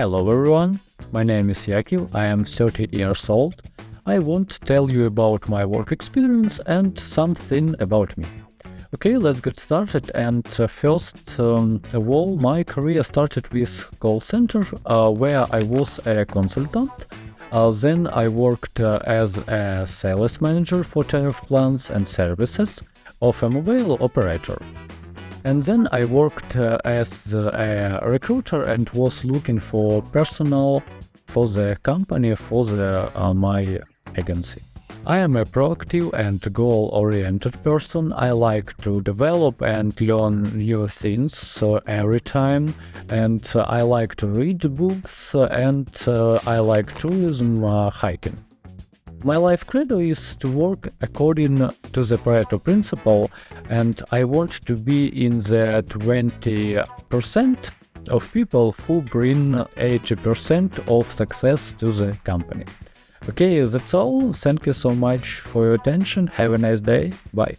Hello everyone, my name is Yakov, I am 30 years old. I want to tell you about my work experience and something about me. Okay, let's get started. And uh, first um, of all, my career started with call center, uh, where I was a consultant. Uh, then I worked uh, as a sales manager for tariff plans and services of a mobile operator. And then I worked uh, as a recruiter and was looking for personnel for the company for the, uh, my agency. I am a proactive and goal-oriented person. I like to develop and learn new things so every time, and uh, I like to read books and uh, I like tourism uh, hiking. My life credo is to work according to the Pareto principle, and I want to be in the 20% of people who bring 80% of success to the company. Okay, that's all. Thank you so much for your attention. Have a nice day. Bye.